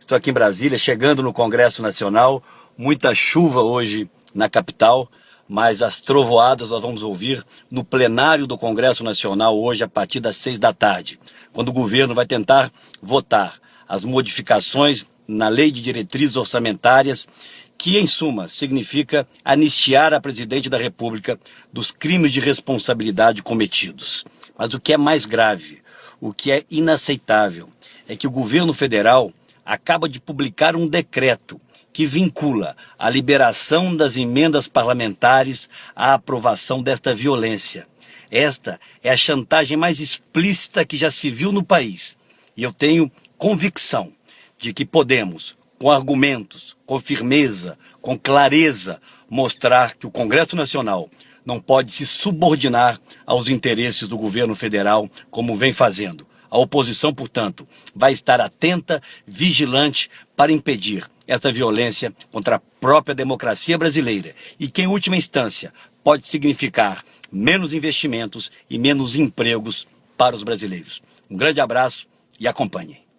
Estou aqui em Brasília, chegando no Congresso Nacional. Muita chuva hoje na capital, mas as trovoadas nós vamos ouvir no plenário do Congresso Nacional hoje a partir das seis da tarde, quando o governo vai tentar votar as modificações na Lei de Diretrizes Orçamentárias que, em suma, significa anistiar a presidente da República dos crimes de responsabilidade cometidos. Mas o que é mais grave, o que é inaceitável, é que o governo federal acaba de publicar um decreto que vincula a liberação das emendas parlamentares à aprovação desta violência. Esta é a chantagem mais explícita que já se viu no país. E eu tenho convicção de que podemos, com argumentos, com firmeza, com clareza, mostrar que o Congresso Nacional não pode se subordinar aos interesses do governo federal, como vem fazendo. A oposição, portanto, vai estar atenta, vigilante, para impedir essa violência contra a própria democracia brasileira e que, em última instância, pode significar menos investimentos e menos empregos para os brasileiros. Um grande abraço e acompanhem.